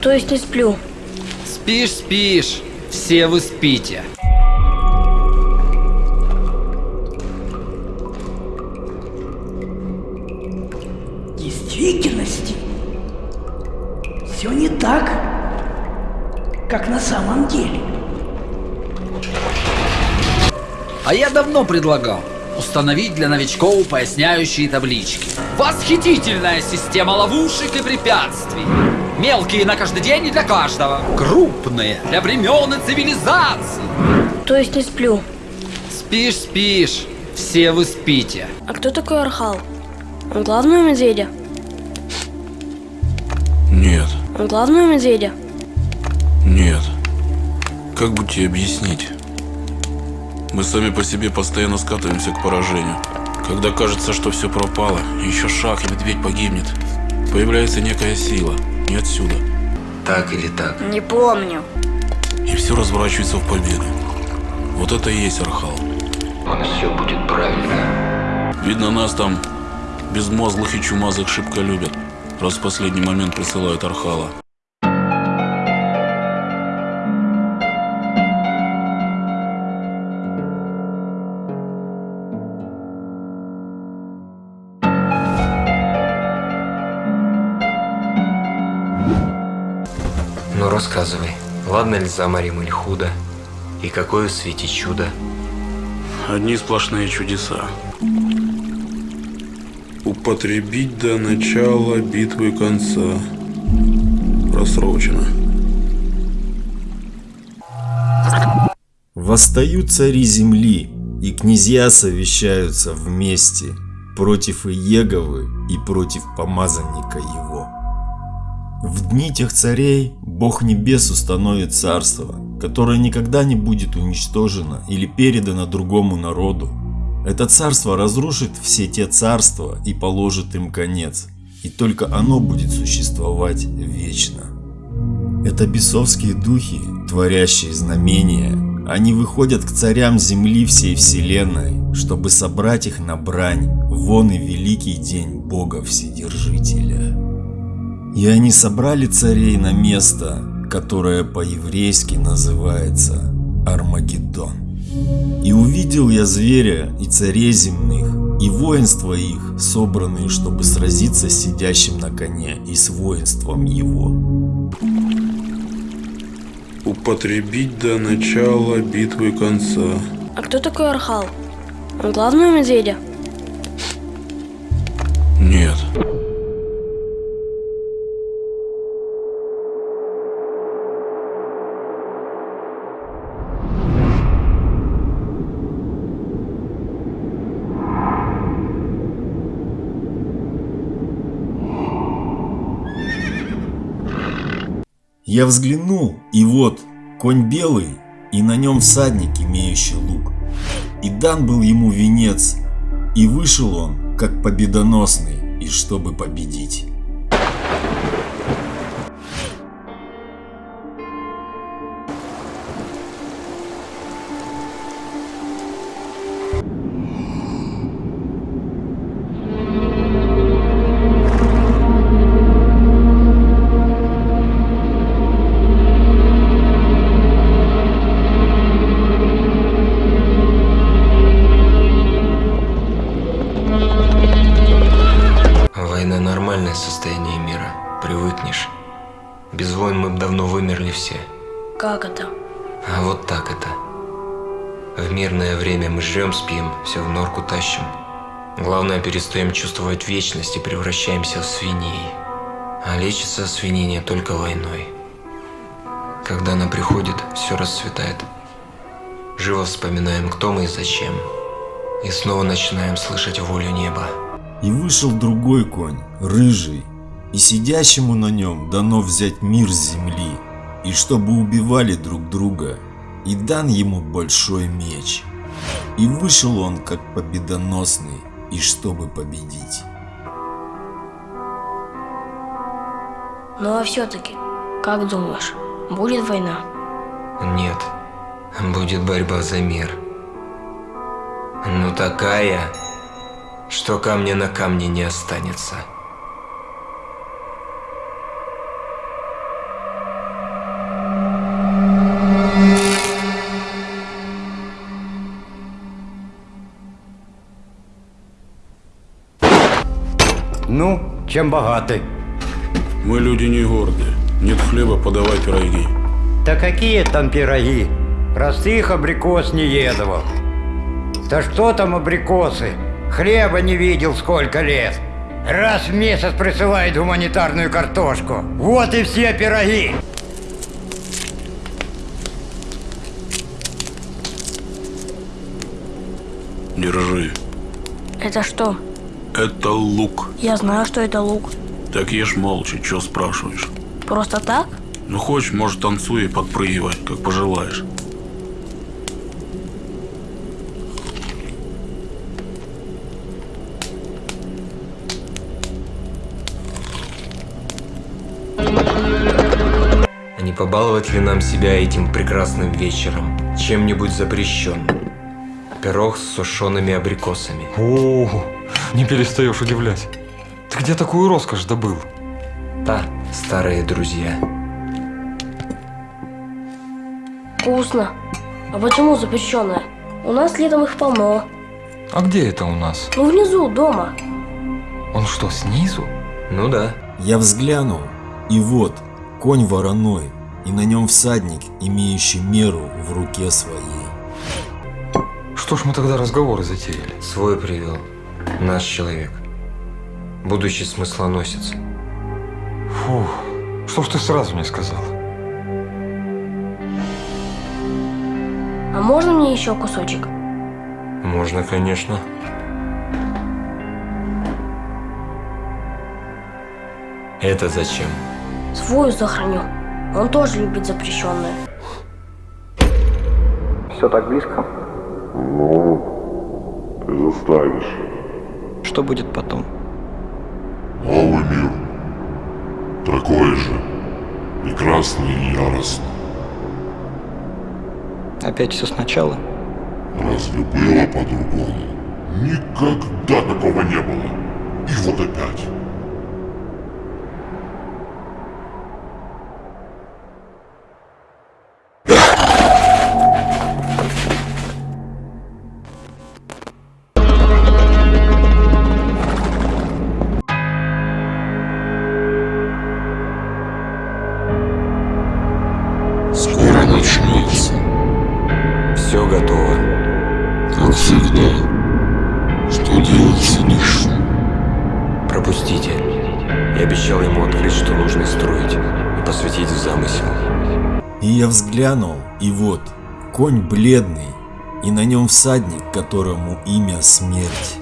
То есть не сплю. Спишь, спишь. Все вы спите. В действительности все не так, как на самом деле. А я давно предлагал установить для новичков поясняющие таблички. Восхитительная система ловушек и препятствий. Мелкие на каждый день и для каждого. Крупные для времен и цивилизаций. То есть не сплю. Спишь, спишь. Все вы спите. А кто такой Архал? Он главный медведя? Нет, Он главный медведя? нет. Как бы тебе объяснить? Мы сами по себе постоянно скатываемся к поражению. Когда кажется, что все пропало, еще шаг, и медведь погибнет. Появляется некая сила, не отсюда. Так или так? Не помню. И все разворачивается в победу. Вот это и есть Архал. Он все будет правильно. Видно, нас там безмозглых и чумазых шибко любят, раз в последний момент присылают Архала. Рассказывай, ладно ли заморим или худо? И какое в свете чудо? Одни сплошные чудеса. Употребить до начала битвы конца. Просрочено. Восстают цари земли, и князья совещаются вместе против Иеговы и против помазанника его. В дни тех царей Бог Небес установит царство, которое никогда не будет уничтожено или передано другому народу. Это царство разрушит все те царства и положит им конец, и только оно будет существовать вечно. Это бесовские духи, творящие знамения. Они выходят к царям земли всей вселенной, чтобы собрать их на брань, вон и великий день Бога Вседержителя. И они собрали царей на место, которое по-еврейски называется Армагеддон. И увидел я зверя и царей земных, и воинства их, собранные, чтобы сразиться с сидящим на коне и с воинством его. Употребить до начала битвы конца. А кто такой Архал? Он главный медведя? Я взглянул, и вот конь белый, и на нем всадник, имеющий лук. И дан был ему венец, и вышел он, как победоносный, и чтобы победить. Без войн мы бы давно вымерли все. Как это? А вот так это. В мирное время мы жрем, спим, все в норку тащим. Главное, перестаем чувствовать вечность и превращаемся в свиней. А лечится свинение только войной. Когда она приходит, все расцветает. Живо вспоминаем, кто мы и зачем. И снова начинаем слышать волю неба. И вышел другой конь, рыжий, и сидящему на нем дано взять мир с земли, и чтобы убивали друг друга, и дан ему большой меч. И вышел он как победоносный, и чтобы победить. Ну а все-таки, как думаешь, будет война? Нет, будет борьба за мир. Ну такая, что камня на камне не останется. Чем богаты? Мы люди не гордые. Нет хлеба, подавай пироги. Да какие там пироги? Простых абрикос не едовал. Да что там абрикосы? Хлеба не видел сколько лет. Раз в месяц присылает гуманитарную картошку. Вот и все пироги. Держи. Это что? Это лук. Я знаю, что это лук. Так ешь молча, чё спрашиваешь? Просто так? Ну хочешь, может танцуй и подпрыгивай, как пожелаешь. А не побаловать ли нам себя этим прекрасным вечером? Чем-нибудь запрещенным? Пирог с сушеными абрикосами. О, не перестаешь удивлять. Ты где такую роскошь добыл? Да, старые друзья. Вкусно. А почему запрещенное? У нас летом их полно. А где это у нас? Ну, внизу, дома. Он что, снизу? Ну да. Я взглянул, и вот конь вороной, и на нем всадник, имеющий меру в руке своей. Что ж мы тогда разговоры затеяли? Свой привел. Наш человек. Будущий смыслоносец. Фух, что ж ты сразу не сказал? А можно мне еще кусочек? Можно, конечно. Это зачем? Свою сохраню. Он тоже любит запрещенное. Все так близко. Ну, ты заставишь. Что будет потом? Новый мир. Такой же. Прекрасный и яростный. Опять все сначала? Разве было по-другому? Никогда такого не было. И вот опять. Открыть, что нужно строить, и посвятить в замысел. И я взглянул, и вот, конь бледный, и на нем всадник, которому имя смерть.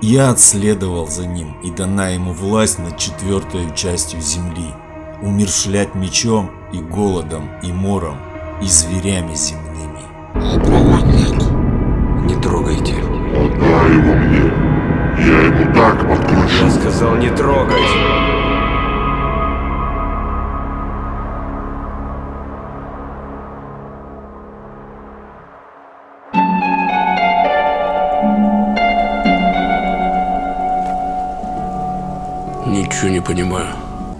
Я отследовал за ним, и дана ему власть над четвертой частью земли, умершлять мечом и голодом, и мором, и зверями земными. А проводник? Не трогайте. Отдай его мне. Я ему так подкручу. Я сказал не трогать. Ничего не понимаю.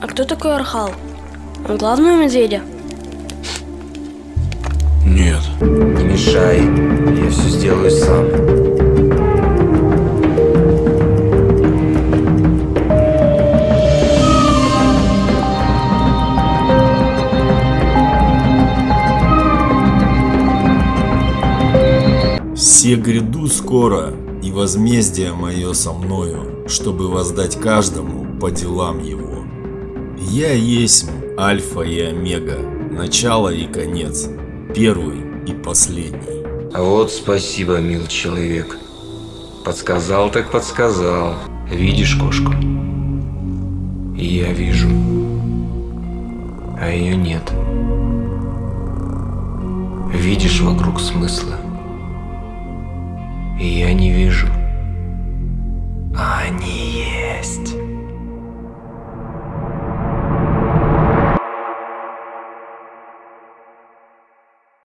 А кто такой Архал? Он главный у медведя? Нет. Не мешай. Я все сделаю сам. Все гряду скоро, и возмездие мое со мною, чтобы воздать каждому по делам его. Я есть Альфа и Омега, начало и конец, первый и последний. А вот спасибо, мил человек. Подсказал так подсказал. Видишь кошку? Я вижу. А ее нет. Видишь вокруг смысла? Я не вижу. А они есть.